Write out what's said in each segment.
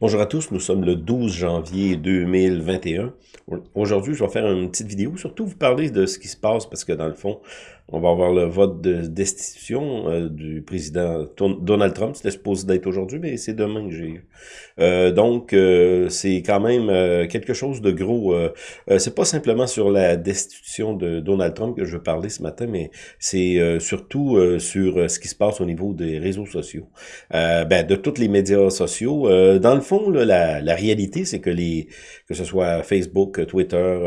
Bonjour à tous, nous sommes le 12 janvier 2021. Aujourd'hui, je vais faire une petite vidéo, surtout vous parler de ce qui se passe, parce que dans le fond, on va avoir le vote de destitution euh, du président Donald Trump. C'était supposé d'être aujourd'hui, mais c'est demain que j'ai eu. Euh, donc, euh, c'est quand même quelque chose de gros. c'est pas simplement sur la destitution de Donald Trump que je veux parler ce matin, mais c'est surtout sur ce qui se passe au niveau des réseaux sociaux. ben, de tous les médias sociaux. dans fond, la, réalité, c'est que les que ce soit Facebook, Twitter,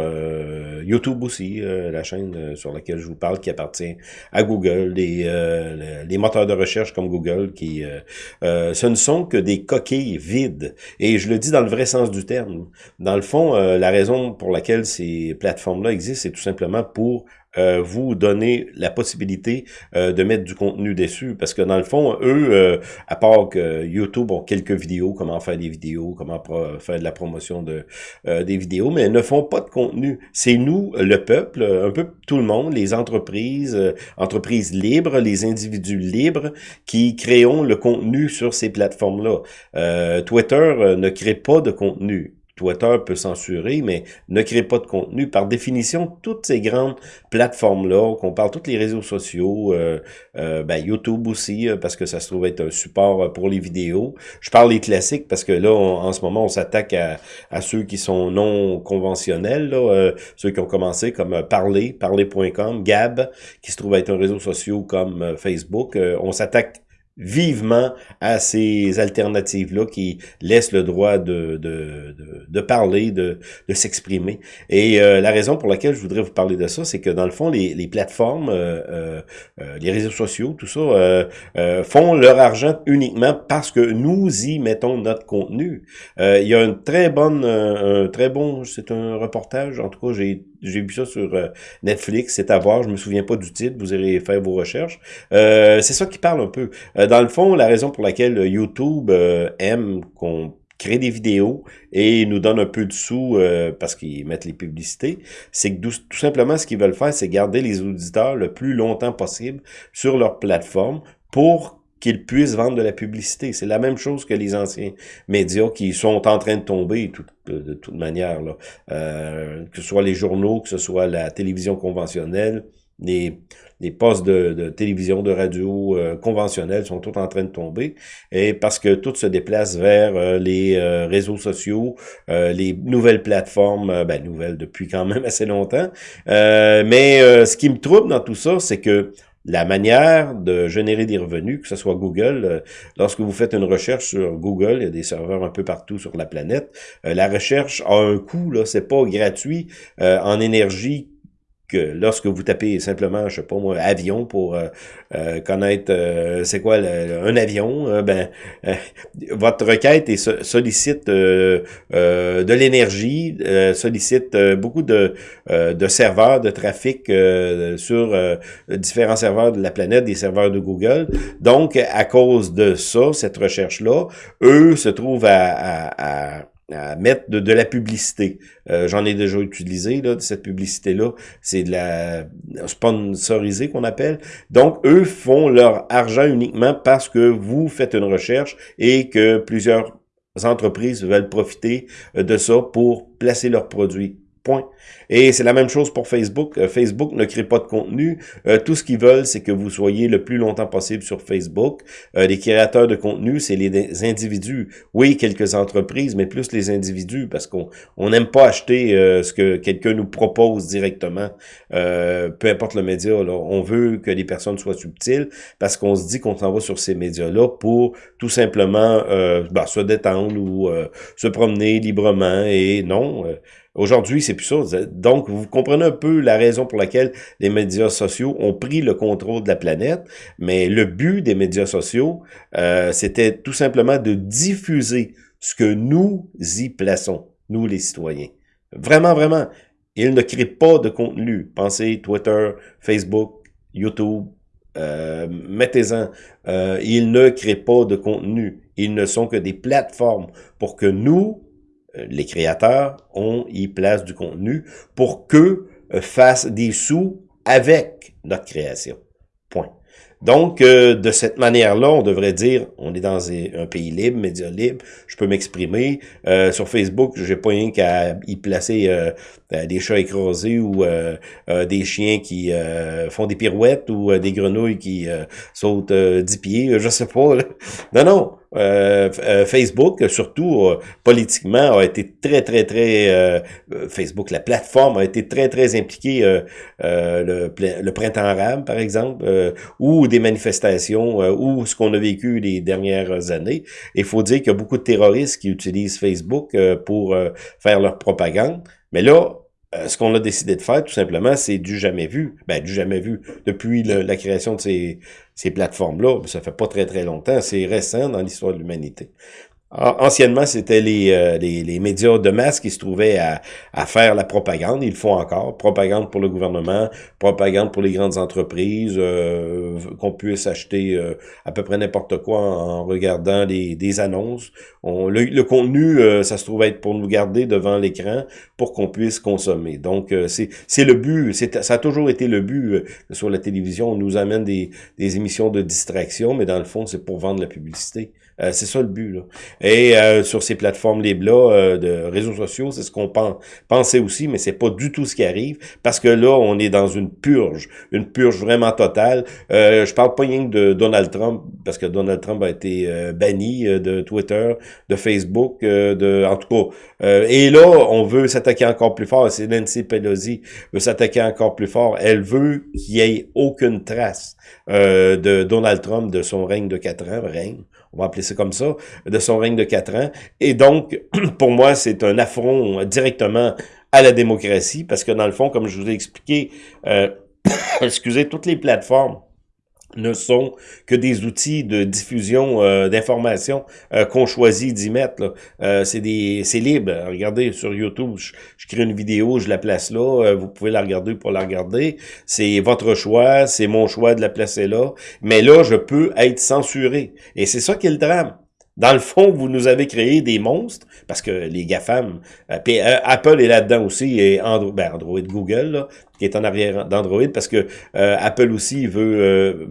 YouTube aussi, la chaîne sur laquelle je vous parle, qui appartient à Google, les, euh, les moteurs de recherche comme Google, qui euh, euh, ce ne sont que des coquilles vides. Et je le dis dans le vrai sens du terme. Dans le fond, la raison pour laquelle ces plateformes-là existent, c'est tout simplement pour euh, vous donner la possibilité euh, de mettre du contenu dessus. Parce que dans le fond, eux, euh, à part que YouTube ont quelques vidéos, comment faire des vidéos, comment faire de la promotion de des vidéos, mais ne font pas de contenu. C'est nous, le peuple, un peu tout le monde, les entreprises, entreprises libres, les individus libres, qui créons le contenu sur ces plateformes-là. Twitter ne crée pas de contenu. Twitter peut censurer, mais ne crée pas de contenu. Par définition, toutes ces grandes plateformes-là, qu'on parle tous les réseaux sociaux, euh, euh, ben YouTube aussi, euh, parce que ça se trouve être un support pour les vidéos. Je parle des classiques parce que là, en ce moment, on s'attaque à, ceux qui sont non conventionnels, ceux qui ont commencé comme Parler, Parler.com, Gab, qui se trouve être un réseau social comme Facebook. on s'attaque vivement à ces alternatives-là qui laissent le droit de, de, de, parler, de, de s'exprimer. Et euh, la raison pour laquelle je voudrais vous parler de ça, c'est que dans le fond, les, les plateformes, euh, euh, euh les réseaux sociaux, tout ça, euh, font leur argent uniquement parce que nous y mettons notre contenu. il y a une très bonne, un très bon, c'est un reportage, en tout cas, j'ai j'ai vu ça sur Netflix, c'est à voir, je me souviens pas du titre, vous irez faire vos recherches. c'est ça qui parle un peu. Euh, dans le fond, la raison pour laquelle YouTube euh, aime qu'on crée des vidéos et nous donne un peu de sous euh, parce qu'ils mettent les publicités, c'est que tout simplement ce qu'ils veulent faire, c'est garder les auditeurs le plus longtemps possible sur leur plateforme pour qu'ils puissent vendre de la publicité. C'est la même chose que les anciens médias qui sont en train de tomber de toute manière, là. que ce soit les journaux, que ce soit la télévision conventionnelle, les, postes de, télévision, de radio euh, conventionnels sont tous en train de tomber, et parce que tout se déplace vers euh, les euh, réseaux sociaux, les nouvelles plateformes, ben nouvelles depuis quand même assez longtemps. mais ce qui me trouble dans tout ça, c'est que la manière de générer des revenus, que ce soit Google, lorsque vous faites une recherche sur Google, il y a des serveurs un peu partout sur la planète, la recherche a un coût, là, c'est pas gratuit en énergie lorsque vous tapez simplement, je sais pas moi, avion pour euh, euh, connaître euh, c'est quoi un avion, ben votre requête est, sollicite de l'énergie, sollicite beaucoup de, de serveurs de trafic sur différents serveurs de la planète, des serveurs de Google. Donc, à cause de ça, cette recherche-là, eux se trouvent à, à à mettre de, la publicité. Euh, j'en ai déjà utilisé, là, de cette publicité-là. C'est de la sponsorisée qu'on appelle. Donc, eux font leur argent uniquement parce que vous faites une recherche et que plusieurs entreprises veulent profiter euh, de ça pour placer leurs produits. Point. Et c'est la même chose pour Facebook. Euh, Facebook ne crée pas de contenu. Euh, tout ce qu'ils veulent, c'est que vous soyez le plus longtemps possible sur Facebook. Euh, les créateurs de contenu, c'est les individus. Oui, quelques entreprises, mais plus les individus, parce qu'on on n'aime pas acheter ce que quelqu'un nous propose directement, peu importe le média. On veut que les personnes soient subtiles, parce qu'on se dit qu'on s'en va sur ces médias-là pour tout simplement bah, se détendre ou se promener librement. Et non, Aujourd'hui, c'est plus ça. Donc, vous comprenez un peu la raison pour laquelle les médias sociaux ont pris le contrôle de la planète, mais le but des médias sociaux, euh, c'était tout simplement de diffuser ce que nous y plaçons, nous les citoyens. Vraiment, vraiment. Ils ne créent pas de contenu. Pensez Twitter, Facebook, YouTube, euh, mettez-en. Euh, ils ne créent pas de contenu. Ils ne sont que des plateformes pour que nous, les créateurs, on y place du contenu pour qu'eux euh, fassent des sous avec notre création. Point. Donc, de cette manière-là, on devrait dire, on est dans un pays libre, média libre, je peux m'exprimer. sur Facebook, j'ai pas rien qu'à y placer des chats écrasés ou des chiens qui font des pirouettes ou des grenouilles qui sautent 10 pieds, je sais pas. Non, non. Euh, euh, Facebook, surtout euh, politiquement, a été très, très, très... Facebook, la plateforme a été très, très impliquée le, le, printemps arabe, par exemple, ou des manifestations, ou ce qu'on a vécu les dernières années. Il faut dire qu'il y a beaucoup de terroristes qui utilisent Facebook pour faire leur propagande. Mais là, euh, ce qu'on a décidé de faire, tout simplement, c'est du jamais vu. Ben, du jamais vu. Depuis la création de ces, ces plateformes-là, ça fait pas très très longtemps, c'est récent dans l'histoire de l'humanité. Anciennement, c'était les, euh, les, les, médias de masse qui se trouvaient à, à, faire la propagande. Ils le font encore. Propagande pour le gouvernement, propagande pour les grandes entreprises, euh, qu'on puisse acheter euh, à peu près n'importe quoi en, regardant des annonces. On, le, contenu, ça se trouve être pour nous garder devant l'écran pour qu'on puisse consommer. Donc, c'est le but. Ça a toujours été le but sur la télévision. On nous amène des, des émissions de distraction, mais dans le fond, c'est pour vendre la publicité. C'est ça le but. Là. Et euh, sur ces plateformes libres-là euh, de réseaux sociaux, c'est ce qu'on pense, pensait aussi, mais c'est pas du tout ce qui arrive, parce que là, on est dans une purge, une purge vraiment totale. Euh, je parle pas rien de Donald Trump, parce que Donald Trump a été euh, banni de Twitter, de Facebook, de en tout cas. et là, on veut s'attaquer encore plus fort. C'est Nancy Pelosi veut s'attaquer encore plus fort. Elle veut qu'il y ait aucune trace de Donald Trump de son règne de quatre ans, règne on va appeler ça comme ça, de son règne de quatre ans. Et donc, pour moi, c'est un affront directement à la démocratie, parce que dans le fond, comme je vous ai expliqué, euh, excusez, toutes les plateformes ne sont que des outils de diffusion euh, d'informations euh, qu'on choisit d'y mettre. Euh, c'est des c'est libre. Regardez sur YouTube, je, crée une vidéo, je la place là, vous pouvez la regarder pour la regarder. C'est votre choix, c'est mon choix de la placer là. Mais là, je peux être censuré. Et c'est ça qui est le drame. Dans le fond, vous nous avez créé des monstres, parce que les GAFAM, Apple est là-dedans aussi, et Android, ben Android Google, là, qui est en arrière d'Android, parce que euh, Apple aussi veut, euh,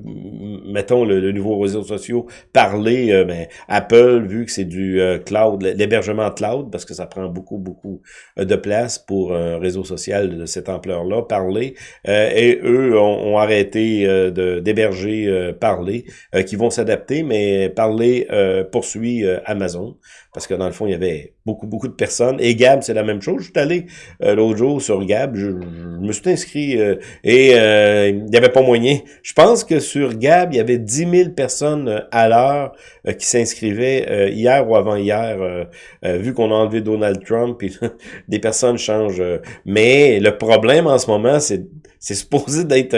mettons, le, nouveau réseau social, parler, euh, ben, Apple, vu que c'est du cloud, l'hébergement cloud, parce que ça prend beaucoup, beaucoup de place pour un réseau social de cette ampleur-là, parler, et eux ont, arrêté d'héberger parler, qui vont s'adapter, mais parler poursuit Amazon, parce que dans le fond, il y avait beaucoup, beaucoup de personnes. Et Gab, c'est la même chose. Je suis allé l'autre jour sur Gab, je, je me suis euh, et euh, il n'y avait pas moyen. Je pense que sur Gab, il y avait 10 000 personnes euh, à l'heure qui s'inscrivaient hier ou avant-hier, vu qu'on a enlevé Donald Trump, et des personnes changent. mais le problème en ce moment, c'est c'est supposé d'être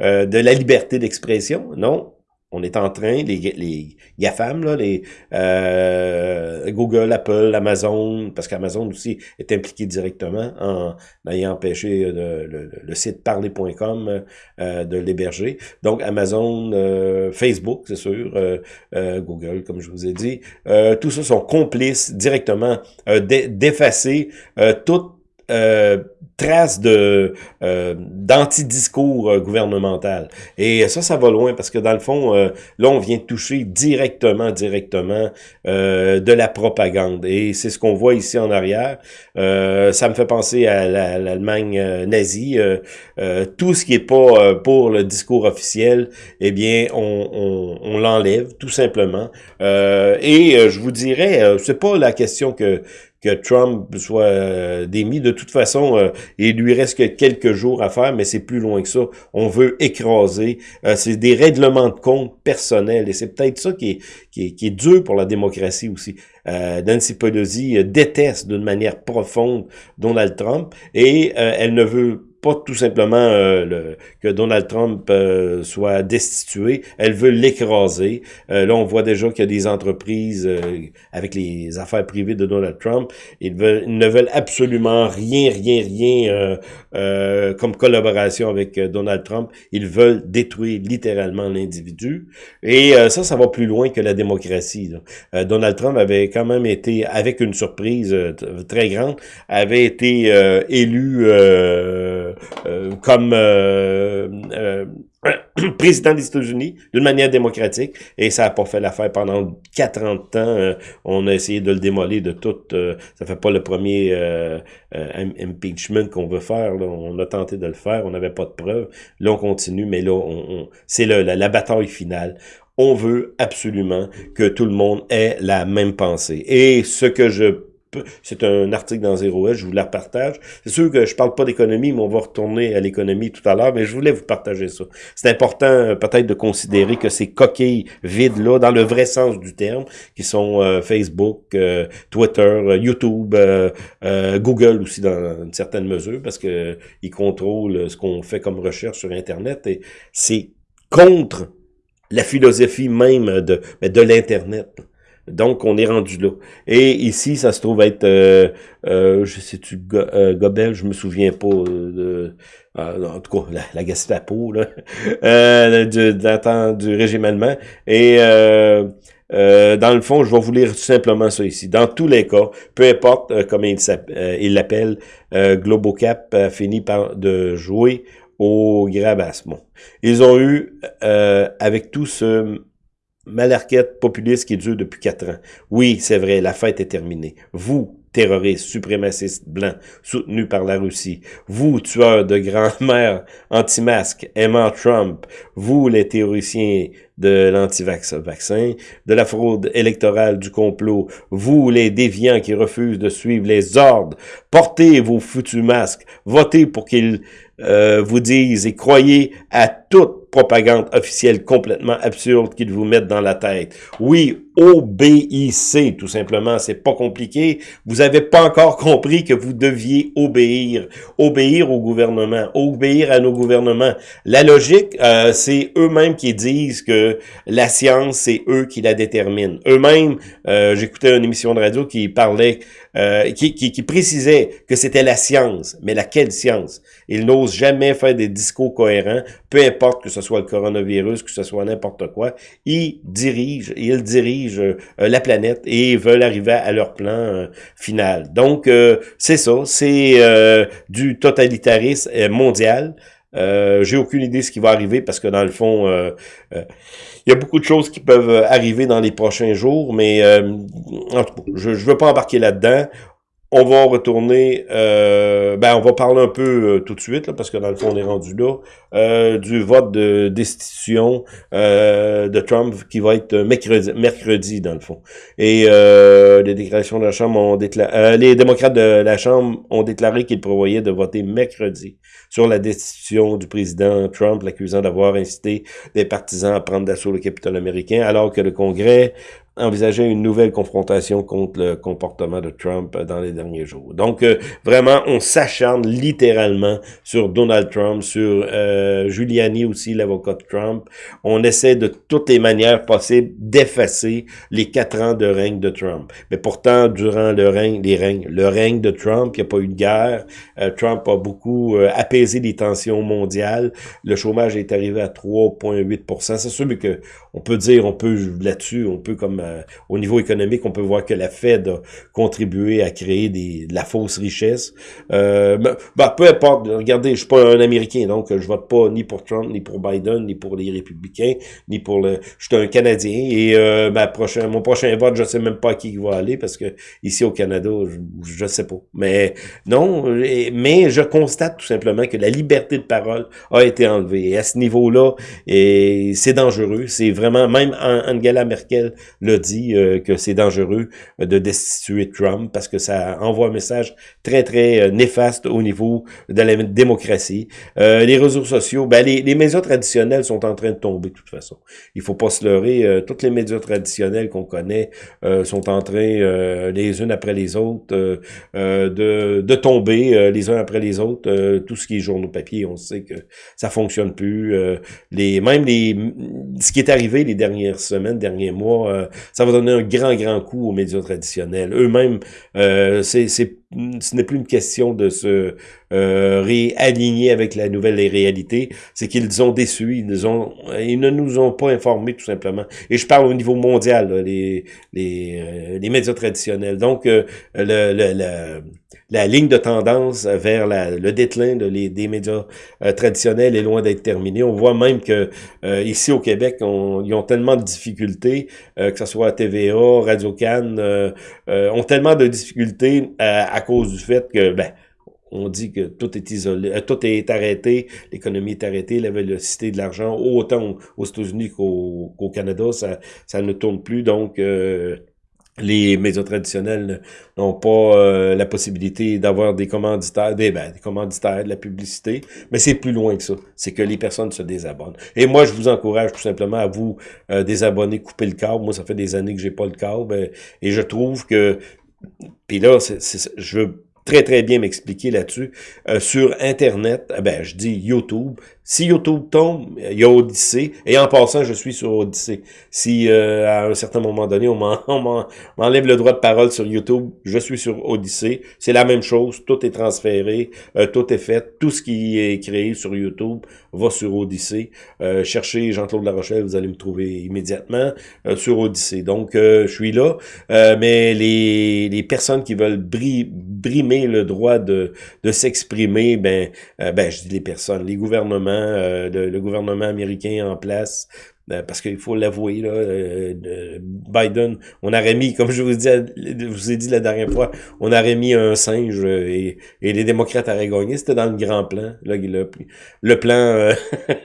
de la liberté d'expression. Non, on est en train, les, les GAFAM, là, les euh, Google, Apple, Amazon, parce qu'Amazon aussi est impliqué directement en ayant empêché euh, le, site parler.com euh, de l'héberger. Donc Amazon, Facebook, c'est sûr, Google, comme je vous ai dit, tout ça sont complices directement d'effacer toute euh, trace de euh, d'anti-discours euh, gouvernemental. Et ça, ça va loin parce que dans le fond, euh, là, on vient toucher directement, directement de la propagande. Et c'est ce qu'on voit ici en arrière. ça me fait penser à l'Allemagne nazie. tout ce qui est pas pour le discours officiel, eh bien, on, on, on l'enlève tout simplement. et je vous dirais, c'est pas la question que que Trump soit euh, démis. De toute façon, euh, il lui reste que quelques jours à faire, mais c'est plus loin que ça. On veut écraser. Euh, c'est des règlements de compte personnels. Et c'est peut-être ça qui est, qui, est, qui est dur pour la démocratie aussi. Nancy Pelosi déteste d'une manière profonde Donald Trump et elle ne veut pas tout simplement euh, le, que Donald Trump euh, soit destitué, elle veut l'écraser. Euh, là, on voit déjà qu'il y a des entreprises avec les affaires privées de Donald Trump, ils, veulent, ils ne veulent absolument rien, rien, rien comme collaboration avec Donald Trump. Ils veulent détruire littéralement l'individu. Et ça, ça va plus loin que la démocratie. Donald Trump avait quand même été, avec une surprise très grande, avait été élu euh, comme euh, euh, président des États-Unis d'une manière démocratique et ça a pas fait l'affaire pendant 40 ans. Euh, on a essayé de le démolir de tout. Euh, ça fait pas le premier euh, impeachment qu'on veut faire. On a tenté de le faire. On n'avait pas de preuves. Là, on continue, mais là, on, c'est la, la bataille finale. On veut absolument que tout le monde ait la même pensée. Et ce que je c'est un article dans Zero S, je vous la partage. C'est sûr que je parle pas d'économie, mais on va retourner à l'économie tout à l'heure, mais je voulais vous partager ça. C'est important euh, peut-être de considérer que ces coquilles vides-là, dans le vrai sens du terme, qui sont euh, Facebook, euh, Twitter, YouTube, Google aussi dans une certaine mesure, parce que ils contrôlent ce qu'on fait comme recherche sur Internet, et c'est contre la philosophie même de, de l'Internet. Donc, on est rendu là. Et ici, ça se trouve être, euh, euh, je sais-tu, euh, Gobel, je me souviens pas de, en tout cas, la, la Gestapo, là, euh, du, du régime allemand. Et dans le fond, je vais vous lire tout simplement ça ici. Dans tous les cas, peu importe comment il l'appelle, Globocap a fini par de jouer au grabassement. Ils ont eu, avec tout ce malarquette populiste qui dure depuis quatre ans. Oui, c'est vrai, la fête est terminée. Vous, terroristes, suprémacistes blancs, soutenus par la Russie. Vous, tueurs de grand-mère anti-masques, aimant Trump. Vous, les théoriciens de l'anti-vaccin, de la fraude électorale, du complot. Vous, les déviants qui refusent de suivre les ordres. Portez vos foutus masques. Votez pour qu'ils euh, vous disent et croyez à toute propagande officielle complètement absurde qu'ils vous mettent dans la tête. Oui, obéissez, tout simplement. C'est pas compliqué. Vous avez pas encore compris que vous deviez obéir. Obéir au gouvernement. Obéir à nos gouvernements. La logique, euh, c'est eux-mêmes qui disent que la science, c'est eux qui la déterminent. Eux-mêmes, euh, j'écoutais une émission de radio qui parlait euh, qui, précisait que c'était la science. Mais laquelle science? Ils n'osent jamais faire des discours cohérents, peu importe que ce soit le coronavirus, que ce soit n'importe quoi. Ils dirigent, ils dirigent euh, la planète et veulent arriver à leur plan final. Donc, c'est ça, c'est du totalitarisme mondial. Euh, J'ai aucune idée de ce qui va arriver parce que dans le fond, euh, euh, il y a beaucoup de choses qui peuvent arriver dans les prochains jours, mais en tout cas, je ne veux pas embarquer là-dedans. On va retourner, euh, ben on va parler un peu euh, tout de suite, là, parce que dans le fond, on est rendu là, euh, du vote de destitution euh, de Trump qui va être mercredi, mercredi dans le fond. Et les déclarations de la Chambre ont déclaré, les démocrates de la Chambre ont déclaré qu'ils prévoyaient de voter mercredi sur la destitution du président Trump, l'accusant d'avoir incité des partisans à prendre d'assaut le Capitole américain, alors que le Congrès envisageait une nouvelle confrontation contre le comportement de Trump dans les derniers jours. Donc, euh, vraiment, on s'acharne littéralement sur Donald Trump, sur euh, Giuliani aussi, l'avocat de Trump. On essaie de toutes les manières possibles d'effacer les quatre ans de règne de Trump. Mais pourtant, durant le règne, les règnes, le règne de Trump, il n'y a pas eu de guerre. Euh, Trump a beaucoup euh, apaisé les tensions mondiales. Le chômage est arrivé à 3,8 C'est sûr que on peut dire, on peut là-dessus, on peut comme euh, au niveau économique, on peut voir que la Fed a contribué à créer des, de la fausse richesse. Euh, bah, peu importe, regardez, je suis pas un Américain, donc je vote pas ni pour Trump, ni pour Biden, ni pour les républicains, ni pour le... Je suis un Canadien et euh, ma prochain, mon prochain vote, je sais même pas à qui il va aller parce que ici au Canada, je, je sais pas. Mais non, mais je constate tout simplement que la liberté de parole a été enlevée. Et à ce niveau-là, c'est dangereux. C'est vraiment, même Angela Merkel dit euh, que c'est dangereux euh, de destituer Trump parce que ça envoie un message très, très euh, néfaste au niveau de la démocratie. les réseaux sociaux, ben, les, les, médias traditionnels sont en train de tomber de toute façon. Il faut pas se leurrer. toutes les médias traditionnels qu'on connaît sont en train, les unes après les autres, de, de tomber les uns après les autres. tout ce qui est journaux papier, on sait que ça fonctionne plus. les Même les ce qui est arrivé les dernières semaines, derniers mois, ça va donner un grand, grand coup aux médias traditionnels. Eux-mêmes, euh, c'est ce n'est plus une question de se euh, réaligner avec la nouvelle réalité, c'est qu'ils ont déçu, ils, ont, ils ne nous ont pas informés tout simplement. Et je parle au niveau mondial, les, les, euh, les médias traditionnels. Donc, euh, le, le, la ligne de tendance vers la, le déclin de les, des médias euh, traditionnels est loin d'être terminée. On voit même que ici au Québec, on, ils ont tellement de difficultés, que ce soit TVA, Radio-Can, ont tellement de difficultés à, à cause du fait que, ben, on dit que tout est isolé, euh, tout est arrêté, l'économie est arrêtée, la vélocité de l'argent, autant aux États-Unis qu'au Canada, ça, ça ne tourne plus. Donc, euh, les médias traditionnels n'ont pas euh, la possibilité d'avoir des commanditaires, des, ben, des commanditaires, de la publicité, mais c'est plus loin que ça. C'est que les personnes se désabonnent. Et moi, je vous encourage tout simplement à vous désabonner, couper le câble. Moi, ça fait des années que j'ai pas le câble, et je trouve que, puis là, je veux très très bien m'expliquer là-dessus. Euh, sur Internet, eh ben je dis YouTube, si YouTube tombe, il y a Odyssée. Et en passant, je suis sur Odyssée. Si euh, à un certain moment donné, on m'enlève le droit de parole sur YouTube, je suis sur Odyssée. C'est la même chose. Tout est transféré, euh, tout est fait. Tout ce qui est créé sur YouTube va sur Odyssey. Euh, cherchez Jean-Claude Larochelle, vous allez me trouver immédiatement sur Odyssée. Donc, je suis là. mais les, les personnes qui veulent brimer le droit de, de s'exprimer, ben, ben, je dis les personnes, les gouvernements, euh, le, gouvernement américain en place euh, parce qu'il faut l'avouer, là, euh, Biden, on aurait mis, comme je vous, dis, je vous ai dit la dernière fois, on aurait mis un singe et, et les démocrates auraient gagné. C'était dans le grand plan. Là, le, le plan.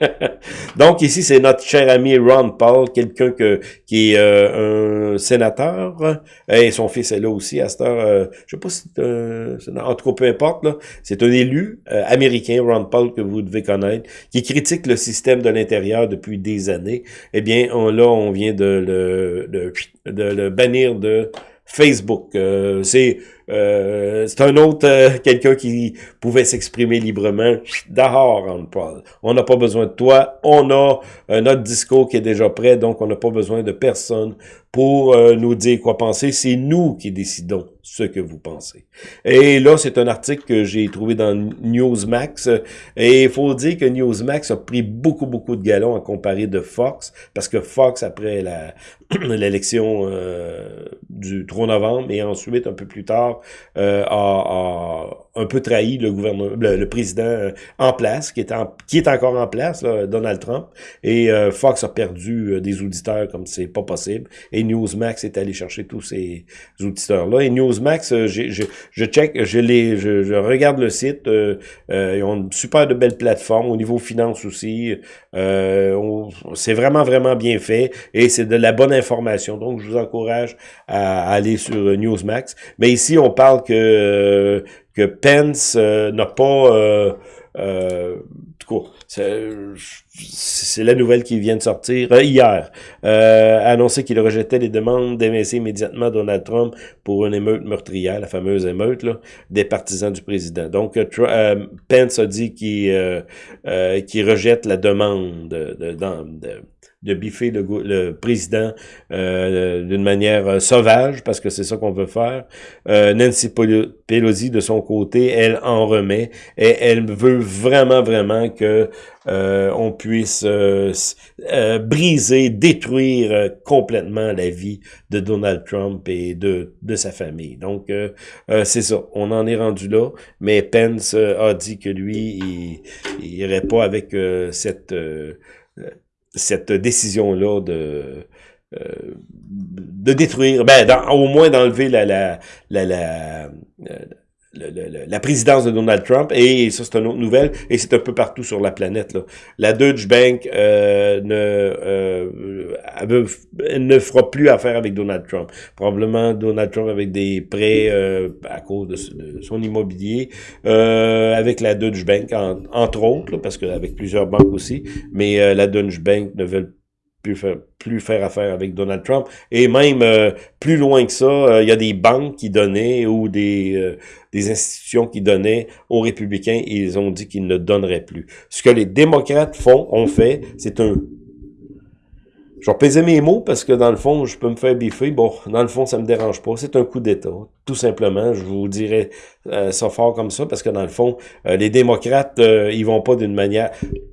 Donc ici, c'est notre cher ami Ron Paul, quelqu'un que qui est un sénateur et son fils est là aussi à cette heure. je sais pas si c'est en tout cas peu importe. là C'est un élu américain, Ron Paul, que vous devez connaître, qui critique le système de l'intérieur depuis des années eh bien, là, on vient de le, de, de le bannir de Facebook. Euh, c'est euh, c'est un autre, euh, quelqu'un qui pouvait s'exprimer librement. Dehors, Paul. On n'a pas besoin de toi. On a notre discours qui est déjà prêt, donc on n'a pas besoin de personne pour nous dire quoi penser. C'est nous qui décidons ce que vous pensez. Et là, c'est un article que j'ai trouvé dans Newsmax. Et il faut dire que Newsmax a pris beaucoup, beaucoup de galons à comparer de Fox, parce que Fox, après la l'élection euh, du 3 novembre, et ensuite, un peu plus tard, euh, a, un peu trahi le gouvernement, le, président euh, en place, qui est, en, qui est encore en place, Donald Trump. Et Fox a perdu des auditeurs comme c'est pas possible. Et Newsmax est allé chercher tous ces auditeurs-là. Et News Max, euh, je, je check, je, les, je, regarde le site. Euh, euh, ils ont une super de belles plateformes au niveau finance aussi. c'est vraiment, vraiment bien fait et c'est de la bonne information. Donc, je vous encourage à, aller sur Newsmax. Mais ici, on parle que, que Pence n'a pas... Euh, c'est la nouvelle qui vient de sortir euh, hier. Euh, annoncé qu'il rejetait les demandes d'évincer immédiatement Donald Trump pour une émeute meurtrière, la fameuse émeute là, des partisans du président. Donc, euh, Pence a dit qu'il rejette la demande de, de, de de biffer le, le président euh, d'une manière euh, sauvage, parce que c'est ça qu'on veut faire. Euh, Nancy Pelosi, de son côté, elle en remet, et elle veut vraiment, vraiment que on puisse briser, détruire complètement la vie de Donald Trump et de, de sa famille. Donc, c'est ça, on en est rendu là, mais Pence a dit que lui, il, il irait pas avec cette cette décision-là de, euh, de détruire, ben, au moins d'enlever la, la, la, euh, la, présidence de Donald Trump, et ça c'est une autre nouvelle, et c'est un peu partout sur la planète. Là. La Deutsche Bank euh, ne, euh, ne fera plus affaire avec Donald Trump. Probablement Donald Trump avec des prêts euh, à cause de, son immobilier, euh, avec la Deutsche Bank, entre autres, parce qu'avec plusieurs banques aussi, mais la Deutsche Bank ne veut plus faire, affaire avec Donald Trump. Et même euh, plus loin que ça, euh, il y a des banques qui donnaient ou des, euh, des institutions qui donnaient aux républicains et ils ont dit qu'ils ne donneraient plus. Ce que les démocrates font, ont fait, c'est un je vais peser mes mots parce que dans le fond, je peux me faire biffer. Bon, dans le fond, ça me dérange pas. C'est un coup d'État. Tout simplement, je vous dirais ça fort comme ça parce que dans le fond, les démocrates, ils vont pas d'une manière...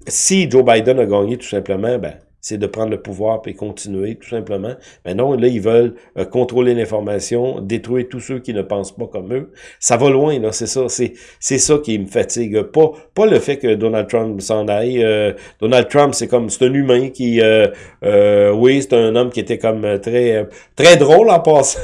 Si Joe Biden a gagné tout simplement, ben c'est de prendre le pouvoir et continuer, tout simplement. Mais non, là, ils veulent euh, contrôler l'information, détruire tous ceux qui ne pensent pas comme eux. Ça va loin, là, c'est ça. C'est, ça qui me fatigue. Pas, pas le fait que Donald Trump s'en aille. Euh, Donald Trump, c'est comme, c'est un humain qui, euh, euh oui, c'est un homme qui était comme très, très drôle en passant.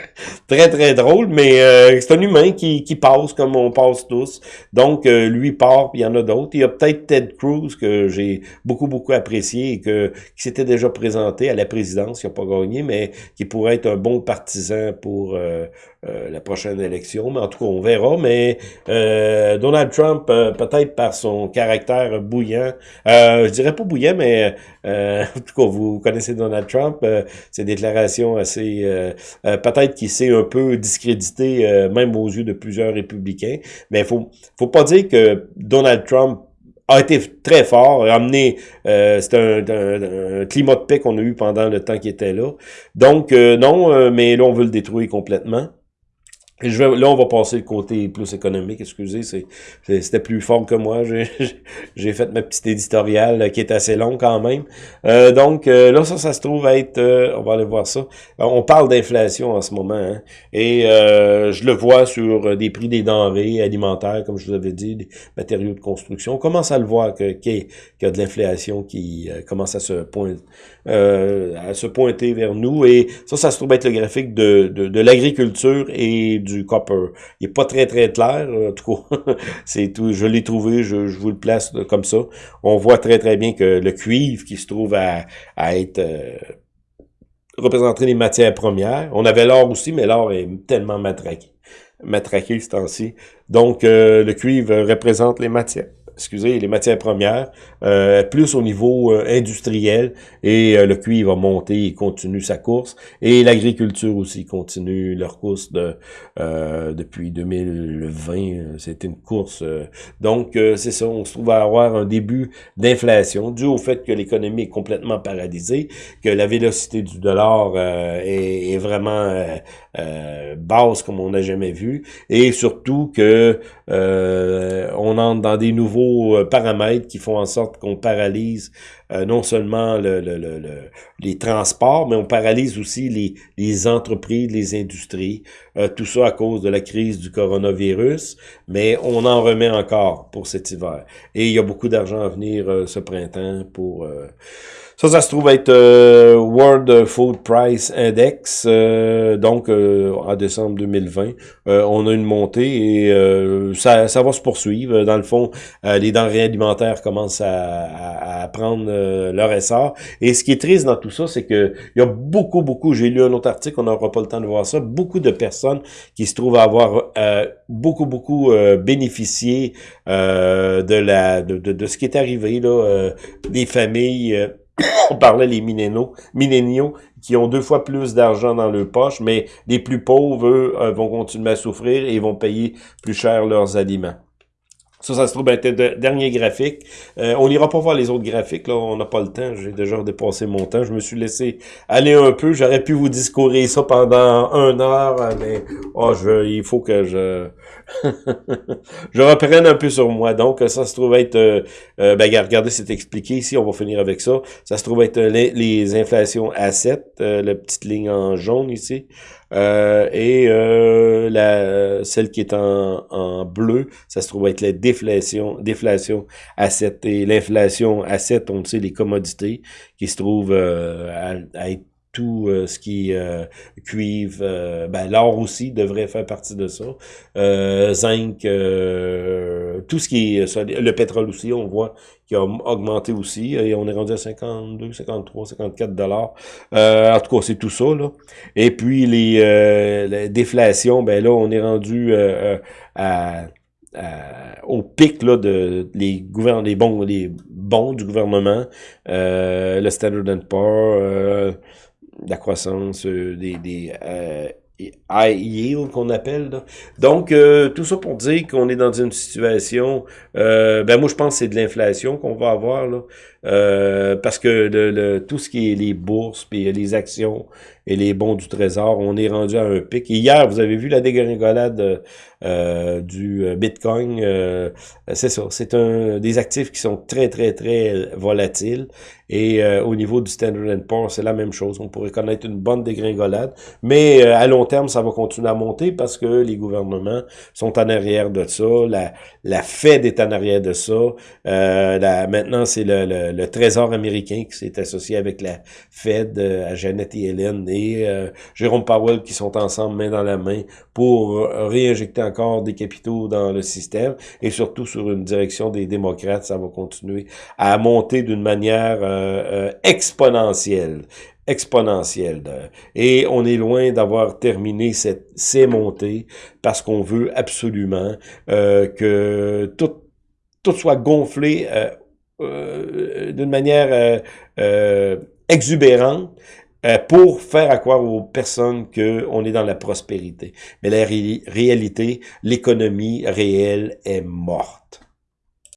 très, très drôle, mais c'est un humain qui, qui passe comme on passe tous. Donc, lui part, puis il y en a d'autres. Il y a peut-être Ted Cruz que j'ai beaucoup, beaucoup apprécié et que qui s'était déjà présenté à la présidence, qui n'a pas gagné, mais qui pourrait être un bon partisan pour euh, euh, la prochaine élection. Mais en tout cas, on verra. Mais euh, Donald Trump, peut-être par son caractère bouillant, je dirais pas bouillant, mais en tout cas, vous connaissez Donald Trump, ses déclarations assez... peut-être qu'il s'est un peu discrédité, même aux yeux de plusieurs républicains. Mais faut, faut pas dire que Donald Trump a été très fort, a amené, euh, c'est un, climat de paix qu'on a eu pendant le temps qu'il était là. Donc, euh, non, euh, mais là, on veut le détruire complètement. Et je vais, là, on va passer le côté plus économique, excusez, c'était plus fort que moi. J'ai fait ma petite éditoriale qui est assez longue quand même. Euh, donc euh, là, ça, ça se trouve être, euh, on va aller voir ça. On parle d'inflation en ce moment, hein, et je le vois sur des prix des denrées alimentaires, comme je vous avais dit, des matériaux de construction. On commence à le voir qu'il y, a de l'inflation qui commence à se, pointer, à se pointer vers nous. Et ça, ça se trouve être le graphique de, de, de l'agriculture et du copper. Il est pas très très clair, en tout cas. c'est tout. Je l'ai trouvé, je, vous le place comme ça. On voit très très bien que le cuivre qui se trouve à, être euh, représenté les matières premières. On avait l'or aussi, mais l'or est tellement matraqué, matraqué ce temps-ci. Donc euh, le cuivre représente les matières excusez, les matières premières, euh, plus au niveau euh, industriel, et euh, le cuivre va monter et continue sa course, et l'agriculture aussi continue leur course de depuis 2020, c'était une course. donc, c'est ça, on se trouve à avoir un début d'inflation, dû au fait que l'économie est complètement paralysée, que la vélocité du dollar est, est, vraiment basse comme on n'a jamais vu, et surtout que on entre dans des nouveaux euh, paramètres qui font en sorte qu'on paralyse euh, non seulement le, les transports, mais on paralyse aussi les, les entreprises, les industries. Euh, tout ça à cause de la crise du coronavirus, mais on en remet encore pour cet hiver. Et il y a beaucoup d'argent à venir ce printemps pour... Ça, ça se trouve être euh, World Food Price Index, euh, donc euh, en décembre 2020. on a une montée et ça, ça va se poursuivre. Dans le fond, les denrées alimentaires commencent à, à, prendre leur essor. Et ce qui est triste dans tout ça, c'est que il y a beaucoup, beaucoup, j'ai lu un autre article, on n'aura pas le temps de voir ça, beaucoup de personnes qui se trouvent à avoir beaucoup, beaucoup bénéficié de la de, de, de, ce qui est arrivé, là, des familles on parlait les milléniaux, qui ont deux fois plus d'argent dans leur poche, mais les plus pauvres, eux, euh, vont continuer à souffrir et vont payer plus cher leurs aliments. Ça, ça se trouve être le dernier graphique. Euh, on n'ira pas voir les autres graphiques, là, on n'a pas le temps, j'ai déjà dépassé mon temps. Je me suis laissé aller un peu, j'aurais pu vous discourir ça pendant un heure, mais oh, je, il faut que je je reprenne un peu sur moi. Donc, ça se trouve être, euh, euh ben, regardez, c'est expliqué ici, on va finir avec ça. Ça se trouve être les, les inflations à 7, euh, la petite ligne en jaune ici. Euh, et euh, la, celle qui est en, en, bleu, ça se trouve être la déflation, déflation à 7. Et l'inflation à 7, on sait, les commodités qui se trouvent euh, à, à, être tout euh, ce qui euh, cuivre, euh, ben, l'or aussi devrait faire partie de ça, zinc, tout ce qui est le pétrole aussi, on voit qui a augmenté aussi, et on est rendu à 52, 53, 54 dollars. en tout cas, c'est tout ça, là. Et puis, les, déflations, ben là, on est rendu à au pic là, de les, les, bons, les bons du gouvernement, le Standard Poor's, la croissance euh, des, des euh, high yield qu'on appelle. Donc, euh, tout ça pour dire qu'on est dans une situation, euh, ben moi je pense que c'est de l'inflation qu'on va avoir, là, euh, parce que le, tout ce qui est les bourses, puis les actions et les bons du trésor, on est rendu à un pic. hier, vous avez vu la dégringolade euh, du Bitcoin, c'est ça, c'est un des actifs qui sont très, très, très volatiles. Et au niveau du Standard Poor's, c'est la même chose. On pourrait connaître une bonne dégringolade, mais à long terme, ça va continuer à monter parce que les gouvernements sont en arrière de ça, la, la Fed est en arrière de ça, euh, maintenant c'est le, le, Trésor américain qui s'est associé avec la Fed, euh, à Janet Yellen et euh, Jérôme Powell qui sont ensemble main dans la main pour réinjecter encore des capitaux dans le système et surtout sur une direction des démocrates, ça va continuer à monter d'une manière euh, exponentielle exponentielle. Et on est loin d'avoir terminé cette, ces montées parce qu'on veut absolument euh, que tout, tout soit gonflé euh, euh, d'une manière exubérante pour faire croire aux personnes qu'on est dans la prospérité. Mais la réalité, l'économie réelle est morte.